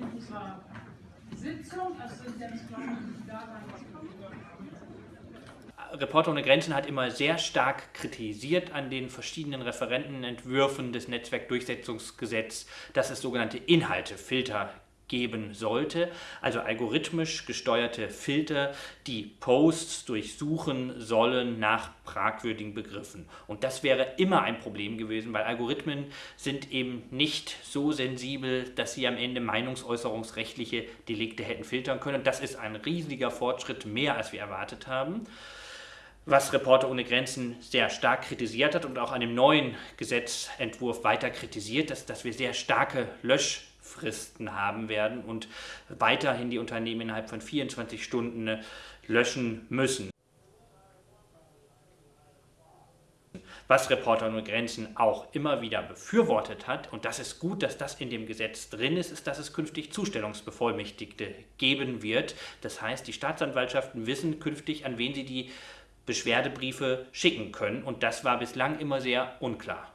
unserer Sitzung, also sind glaube ich da Reporter ohne Grenzen hat immer sehr stark kritisiert an den verschiedenen Referentenentwürfen des Netzwerkdurchsetzungsgesetzes, dass es sogenannte Inhaltefilter geben sollte, also algorithmisch gesteuerte Filter, die Posts durchsuchen sollen nach fragwürdigen Begriffen. Und das wäre immer ein Problem gewesen, weil Algorithmen sind eben nicht so sensibel, dass sie am Ende meinungsäußerungsrechtliche Delikte hätten filtern können. Das ist ein riesiger Fortschritt, mehr als wir erwartet haben was Reporter ohne Grenzen sehr stark kritisiert hat und auch an dem neuen Gesetzentwurf weiter kritisiert, ist, dass wir sehr starke Löschfristen haben werden und weiterhin die Unternehmen innerhalb von 24 Stunden löschen müssen. Was Reporter ohne Grenzen auch immer wieder befürwortet hat, und das ist gut, dass das in dem Gesetz drin ist, ist, dass es künftig Zustellungsbevollmächtigte geben wird. Das heißt, die Staatsanwaltschaften wissen künftig, an wen sie die Beschwerdebriefe schicken können und das war bislang immer sehr unklar.